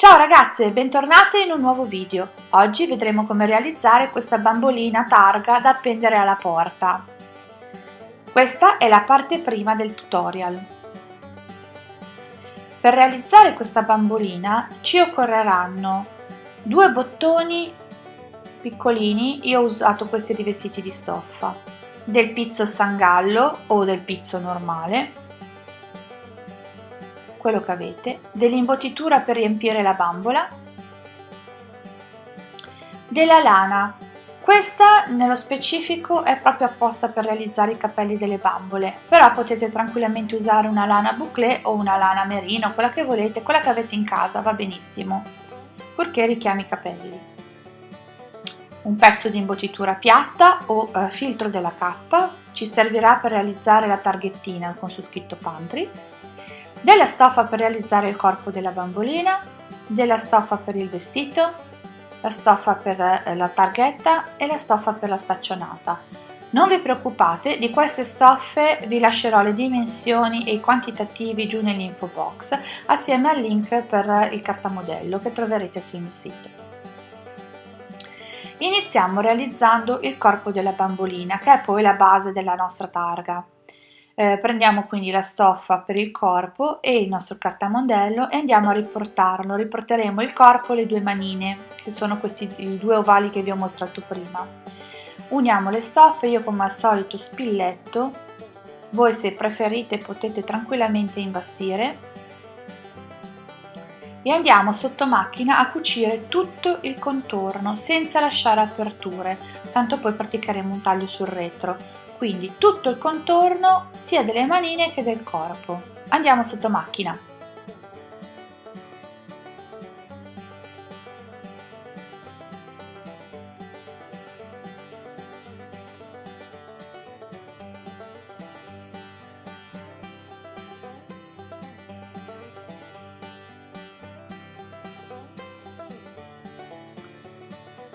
Ciao ragazze, bentornate in un nuovo video. Oggi vedremo come realizzare questa bambolina targa da appendere alla porta. Questa è la parte prima del tutorial. Per realizzare questa bambolina ci occorreranno due bottoni piccolini, io ho usato questi rivestiti di stoffa, del pizzo sangallo o del pizzo normale, quello che avete, dell'imbottitura per riempire la bambola, della lana. Questa nello specifico è proprio apposta per realizzare i capelli delle bambole, però potete tranquillamente usare una lana bouclé o una lana merino, quella che volete, quella che avete in casa, va benissimo, purché richiami i capelli. Un pezzo di imbottitura piatta o eh, filtro della cappa ci servirà per realizzare la targhettina con su scritto pantry della stoffa per realizzare il corpo della bambolina, della stoffa per il vestito, la stoffa per eh, la targhetta e la stoffa per la staccionata. Non vi preoccupate, di queste stoffe vi lascerò le dimensioni e i quantitativi giù nell'info box assieme al link per il cartamodello che troverete sul mio sito. Iniziamo realizzando il corpo della bambolina che è poi la base della nostra targa. Eh, prendiamo quindi la stoffa per il corpo e il nostro cartamodello e andiamo a riportarlo. Riporteremo il corpo e le due manine, che sono questi due ovali che vi ho mostrato prima. Uniamo le stoffe, io come al solito spilletto, voi se preferite potete tranquillamente imbastire e andiamo sotto macchina a cucire tutto il contorno senza lasciare aperture, tanto poi praticheremo un taglio sul retro quindi tutto il contorno sia delle manine che del corpo. Andiamo sotto macchina.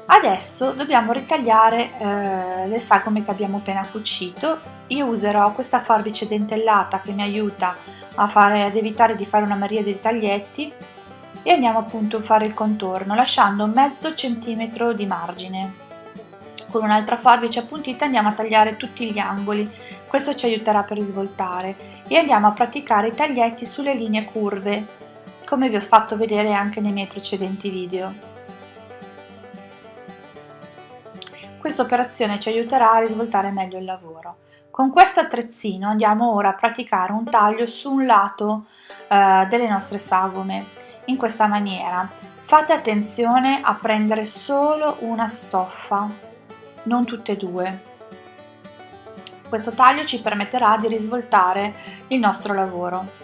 Adesso dobbiamo ritagliare eh, le sagome che abbiamo appena cucito. Io userò questa forbice dentellata che mi aiuta fare, ad evitare di fare una miriade di taglietti e andiamo appunto a fare il contorno lasciando mezzo centimetro di margine. Con un'altra forbice appuntita andiamo a tagliare tutti gli angoli, questo ci aiuterà per risvoltare e andiamo a praticare i taglietti sulle linee curve, come vi ho fatto vedere anche nei miei precedenti video. Questa operazione ci aiuterà a risvoltare meglio il lavoro. Con questo attrezzino andiamo ora a praticare un taglio su un lato eh, delle nostre sagome, in questa maniera. Fate attenzione a prendere solo una stoffa, non tutte e due. Questo taglio ci permetterà di risvoltare il nostro lavoro.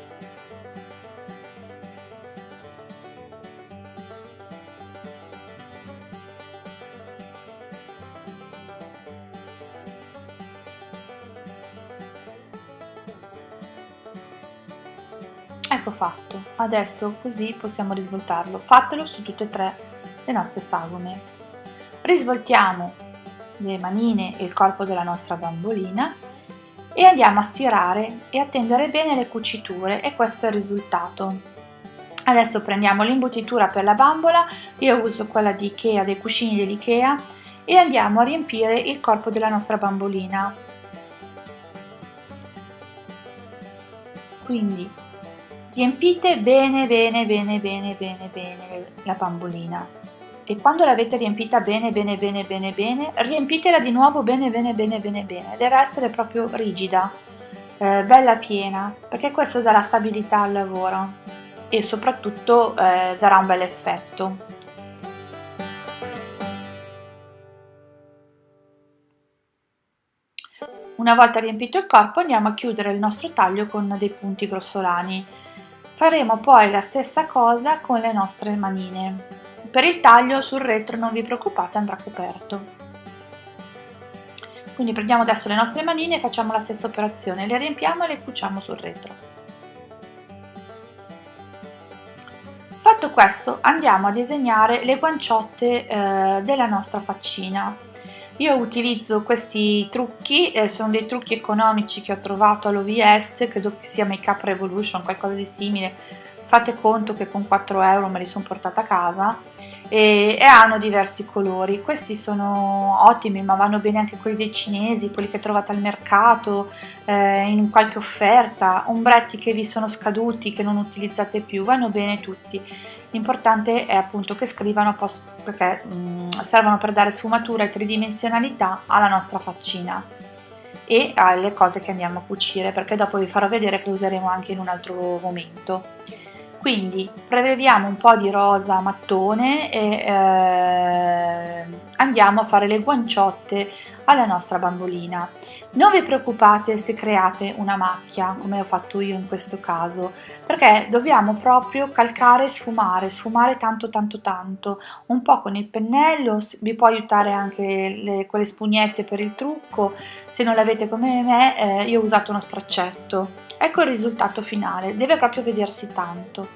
Ecco fatto. Adesso così possiamo risvoltarlo. Fatelo su tutte e tre le nostre sagome. Risvoltiamo le manine e il corpo della nostra bambolina e andiamo a stirare e a tendere bene le cuciture e questo è il risultato. Adesso prendiamo l'imbottitura per la bambola io uso quella di Ikea dei cuscini dell'Ikea e andiamo a riempire il corpo della nostra bambolina. Quindi riempite bene bene bene bene bene bene la bambolina e quando l'avete riempita bene bene bene bene bene riempitela di nuovo bene bene bene bene bene deve essere proprio rigida eh, bella piena perché questo darà stabilità al lavoro e soprattutto eh, darà un bel effetto Una volta riempito il corpo andiamo a chiudere il nostro taglio con dei punti grossolani Faremo poi la stessa cosa con le nostre manine. Per il taglio sul retro non vi preoccupate andrà coperto. Quindi prendiamo adesso le nostre manine e facciamo la stessa operazione, le riempiamo e le cuciamo sul retro. Fatto questo andiamo a disegnare le guanciotte eh, della nostra faccina io utilizzo questi trucchi, eh, sono dei trucchi economici che ho trovato all'OVS, credo che sia Make Up Revolution, qualcosa di simile, fate conto che con 4 euro me li sono portata a casa e, e, hanno diversi colori. Questi sono ottimi ma vanno bene anche quelli dei cinesi quelli che trovate al mercato eh, in qualche offerta. Ombretti che vi sono scaduti che non utilizzate più vanno bene tutti l'importante è appunto che scrivano perché mm, servono per dare sfumatura e tridimensionalità alla nostra faccina e alle cose che andiamo a cucire perché dopo vi farò vedere che useremo anche in un altro momento. Quindi preleviamo un po' di rosa mattone e eh, andiamo a fare le guanciotte alla nostra bambolina. Non vi preoccupate se create una macchia come ho fatto io in questo caso perché dobbiamo proprio calcare e sfumare sfumare tanto tanto tanto. Un po' con il pennello vi può aiutare anche le, quelle spugnette per il trucco. Se non l'avete come me eh, io ho usato uno straccetto. Ecco il risultato finale, deve proprio vedersi tanto.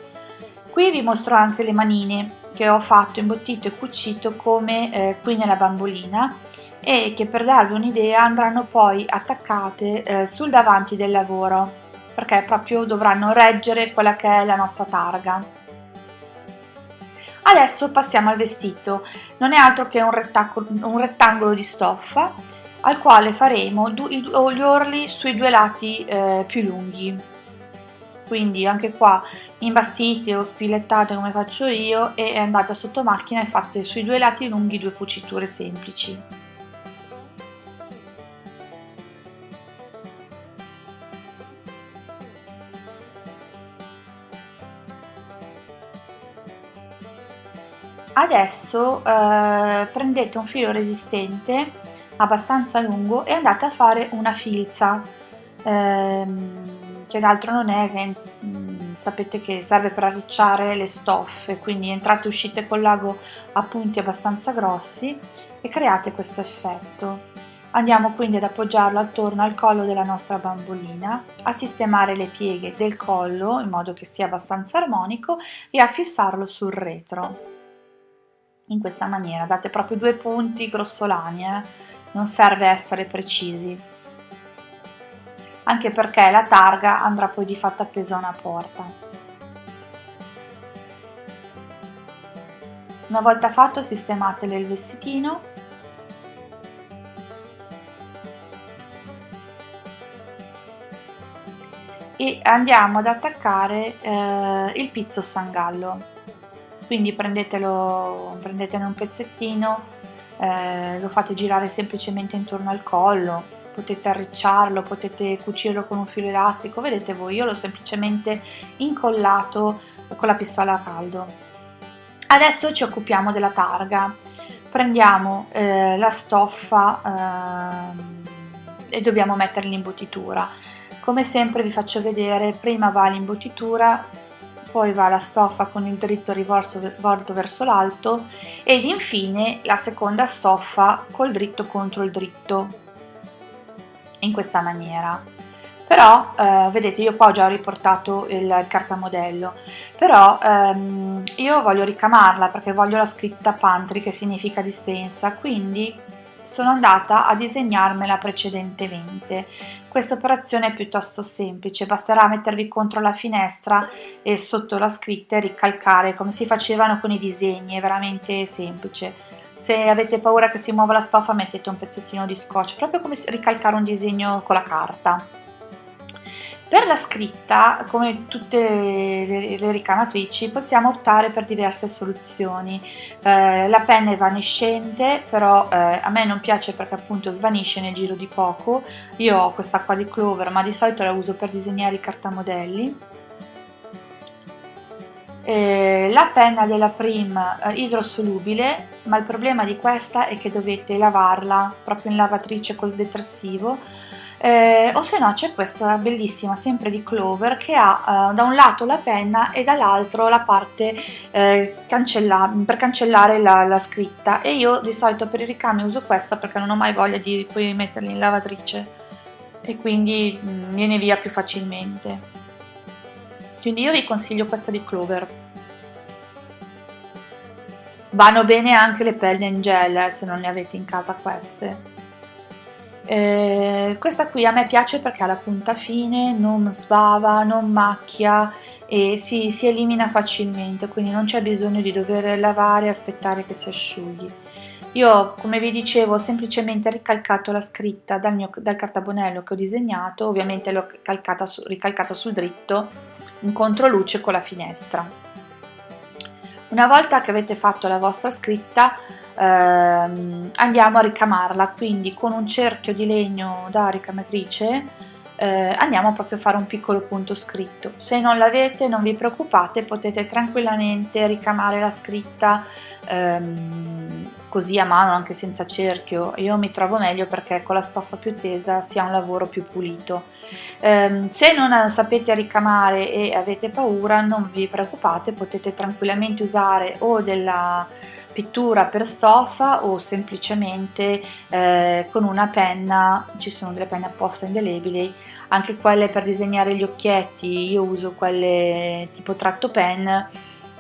Qui vi mostro anche le manine che ho fatto, imbottito e cucito come eh, qui nella bambolina e che per darvi un'idea andranno poi attaccate eh, sul davanti del lavoro perché proprio dovranno reggere quella che è la nostra targa. Adesso passiamo al vestito, non è altro che un rettangolo, un rettangolo di stoffa al quale faremo gli orli sui due lati eh, più lunghi quindi anche qua imbastite o spilettate come faccio io e andate sotto macchina e fate sui due lati lunghi due cuciture semplici. Adesso eh, prendete un filo resistente abbastanza lungo e andate a fare una filza. Ehm, che d'altro non è che mh, mm, sapete che serve per arricciare le stoffe quindi entrate e uscite col lago a punti abbastanza grossi e create questo effetto. Andiamo quindi ad appoggiarlo attorno al collo della nostra bambolina a sistemare le pieghe del collo in modo che sia abbastanza armonico e a fissarlo sul retro. In questa maniera date proprio due punti grossolani eh? non serve essere precisi, anche perché la targa andrà poi di fatto appesa a una porta. Una volta fatto sistematele il vestitino. E andiamo ad attaccare eh, il pizzo sangallo. Quindi prendetelo, prendetene un pezzettino eh, lo fate girare semplicemente intorno al collo, potete arricciarlo, potete cucirlo con un filo elastico, vedete voi, io l'ho semplicemente incollato con la pistola a caldo. Adesso ci occupiamo della targa, prendiamo eh, la stoffa eh, e dobbiamo mettere l'imbottitura. Come sempre vi faccio vedere, prima va l'imbottitura, poi va la stoffa con il dritto rivolto verso l'alto ed infine la seconda stoffa col dritto contro il dritto in questa maniera. Però eh, vedete io qua ho già riportato il cartamodello però ehm, io voglio ricamarla perché voglio la scritta pantry che significa dispensa. Quindi sono andata a disegnarmela precedentemente. Questa operazione è piuttosto semplice, basterà mettervi contro la finestra e sotto la scritta ricalcare come si facevano con i disegni, è veramente semplice. Se avete paura che si muova la stoffa mettete un pezzettino di scotch, proprio come ricalcare un disegno con la carta. Per la scritta, come tutte le, le ricamatrici, possiamo optare per diverse soluzioni. Eh, la penna è evanescente, però eh, a me non piace perché appunto svanisce nel giro di poco. Io ho questa qua di Clover, ma di solito la uso per disegnare i cartamodelli. Eh, la penna della Prim eh, idrosolubile, ma il problema di questa è che dovete lavarla proprio in lavatrice col detersivo. Eh, o se no c'è questa bellissima sempre di Clover che ha eh, da un lato la penna e dall'altro la parte eh, cancella per cancellare la, la, scritta. E io di solito per i ricami uso questa perché non ho mai voglia di poi metterli in lavatrice. E quindi mh, mm, viene via più facilmente quindi io vi consiglio questa di Clover. Vanno bene anche le penne in gel eh, se non ne avete in casa queste. Eh, questa qui a me piace perché ha la punta fine, non sbava, non macchia e si, si elimina facilmente quindi non c'è bisogno di dover lavare e aspettare che si asciughi io come vi dicevo ho semplicemente ricalcato la scritta dal, mio, dal cartabonello che ho disegnato ovviamente l'ho ricalcata sul dritto in controluce con la finestra. Una volta che avete fatto la vostra scritta ehm, andiamo a ricamarla quindi con un cerchio di legno da ricamatrice eh, andiamo proprio a fare un piccolo punto scritto. Se non l'avete non vi preoccupate potete tranquillamente ricamare la scritta ehm, così a mano anche senza cerchio. Io mi trovo meglio perché con la stoffa più tesa si ha un lavoro più pulito. Eh, se non sapete ricamare e avete paura non vi preoccupate potete tranquillamente usare o della pittura per stoffa o semplicemente eh, con una penna, ci sono delle penne apposta indelebili, anche quelle per disegnare gli occhietti, io uso quelle tipo tratto pen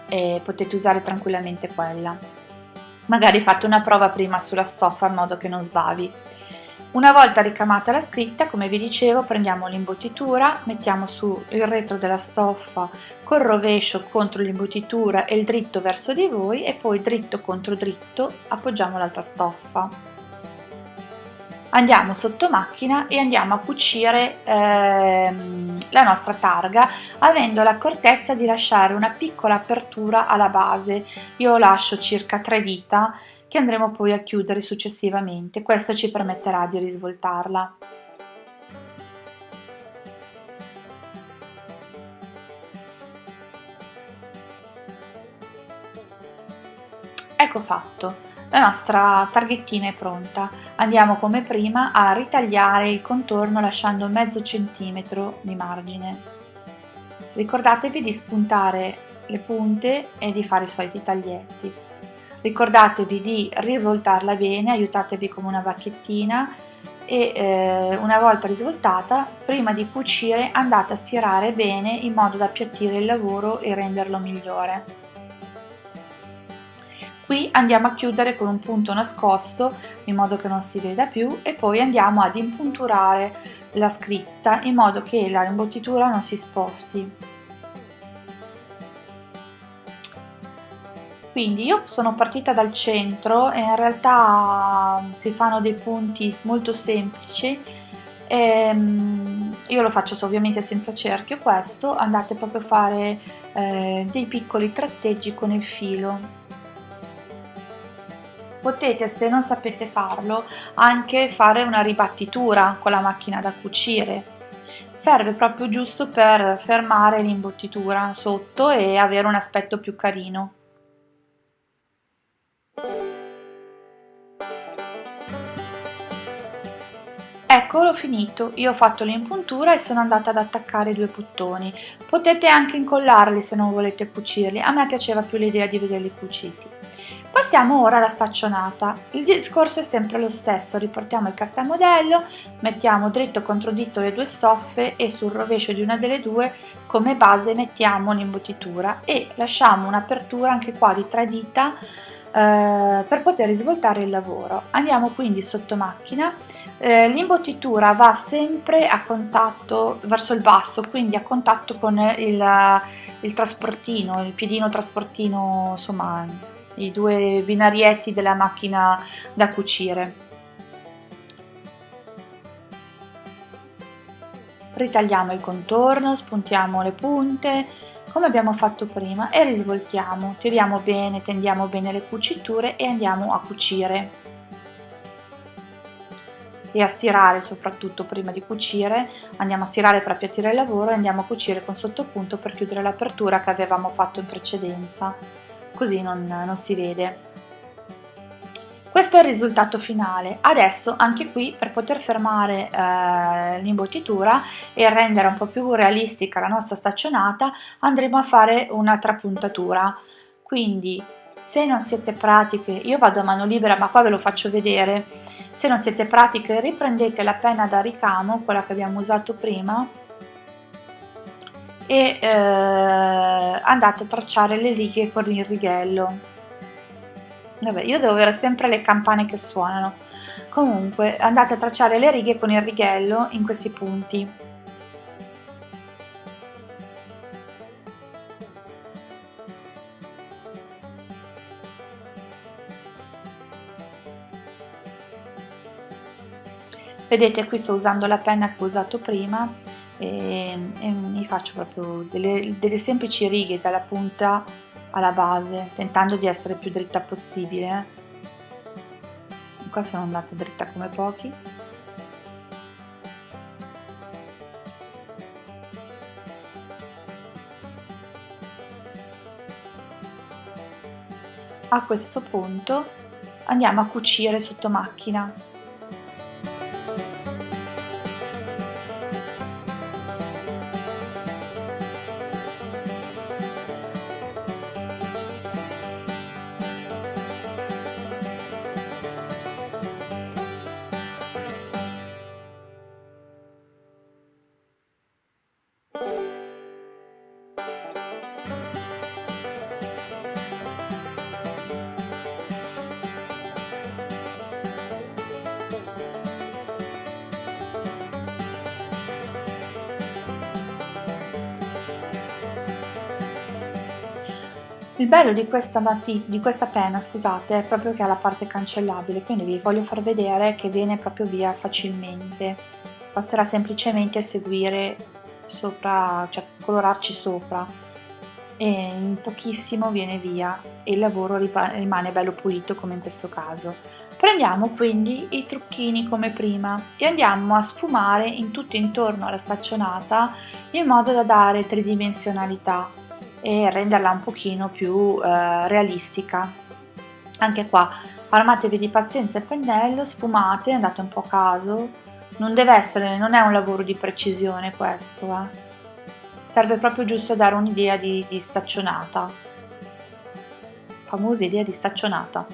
e potete usare tranquillamente quella. Magari fate una prova prima sulla stoffa in modo che non sbavi. Una volta ricamata la scritta, come vi dicevo, prendiamo l'imbottitura, mettiamo su il retro della stoffa col rovescio contro l'imbottitura e il dritto verso di voi e poi dritto contro dritto appoggiamo l'altra stoffa. Andiamo sotto macchina e andiamo a cucire ehm, la nostra targa avendo l'accortezza di lasciare una piccola apertura alla base. Io lascio circa 3 dita che andremo poi a chiudere successivamente. Questo ci permetterà di risvoltarla. Ecco fatto, la nostra targhettina è pronta. Andiamo come prima a ritagliare il contorno lasciando mezzo centimetro di margine. Ricordatevi di spuntare le punte e di fare i soliti taglietti. Ricordatevi di rivoltarla bene, aiutatevi come una bacchettina e eh, una volta risvoltata, prima di cucire andate a stirare bene in modo da appiattire il lavoro e renderlo migliore. Qui andiamo a chiudere con un punto nascosto in modo che non si veda più e poi andiamo ad impunturare la scritta in modo che la imbottitura non si sposti. quindi io sono partita dal centro e in realtà mm, si fanno dei punti molto semplici ehm, io lo faccio ovviamente senza cerchio questo andate proprio a fare eh, dei piccoli tratteggi con il filo potete se non sapete farlo anche fare una ribattitura con la macchina da cucire serve proprio giusto per fermare l'imbottitura sotto e avere un aspetto più carino Ecco l'ho finito, io ho fatto l'impuntura e sono andata ad attaccare i due bottoni. Potete anche incollarli se non volete cucirli, a me piaceva più l'idea di vederli cuciti. Passiamo ora alla staccionata. Il discorso è sempre lo stesso, riportiamo il cartamodello, mettiamo dritto contro dritto le due stoffe e sul rovescio di una delle due come base mettiamo l'imbottitura e lasciamo un'apertura anche qua di tre dita eh, per poter svoltare il lavoro. Andiamo quindi sotto macchina eh, l'imbottitura va sempre a contatto verso il basso, quindi a contatto con il, il trasportino, il piedino trasportino, insomma i due binarietti della macchina da cucire. Ritagliamo il contorno, spuntiamo le punte, come abbiamo fatto prima e risvoltiamo, tiriamo bene, tendiamo bene le cuciture e andiamo a cucire. E a stirare soprattutto prima di cucire, andiamo a stirare per appiattire il lavoro e andiamo a cucire con sottopunto per chiudere l'apertura che avevamo fatto in precedenza, così non, non si vede. Questo è il risultato finale. Adesso anche qui per poter fermare eh, l'imbottitura e rendere un po' più realistica la nostra staccionata andremo a fare una trapuntatura. Quindi se non siete pratiche, io vado a mano libera ma qua ve lo faccio vedere, se non siete pratiche riprendete la penna da ricamo, quella che abbiamo usato prima, e eh, andate a tracciare le righe con il righello. Vabbè io devo avere sempre le campane che suonano. Comunque andate a tracciare le righe con il righello in questi punti. Vedete qui sto usando la penna che ho usato prima e, e mi faccio proprio delle, delle semplici righe dalla punta alla base tentando di essere più dritta possibile. Qua sono andata dritta come pochi. A questo punto andiamo a cucire sotto macchina Il bello di questa, di questa penna scusate, è proprio che ha la parte cancellabile, quindi vi voglio far vedere che viene proprio via facilmente. Basterà semplicemente seguire sopra, cioè colorarci sopra e in pochissimo viene via e il lavoro rimane bello pulito come in questo caso. Prendiamo quindi i trucchini come prima e andiamo a sfumare in tutto intorno alla staccionata in modo da dare tridimensionalità e renderla un pochino più eh, realistica. Anche qua armatevi di pazienza il pennello, sfumate, andate un po' a caso, non deve essere, non è un lavoro di precisione questo, eh. serve proprio giusto a dare un'idea di, di staccionata, famosa idea di staccionata,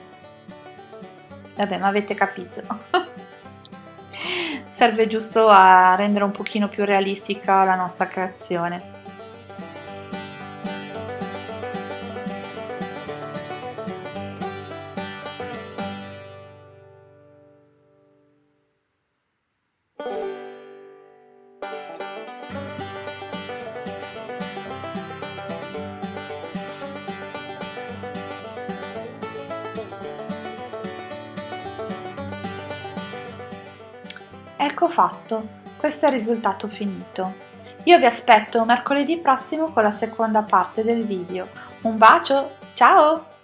vabbè ma avete capito. serve giusto a rendere un pochino più realistica la nostra creazione. Fatto, questo è il risultato finito. Io vi aspetto mercoledì prossimo con la seconda parte del video. Un bacio, ciao!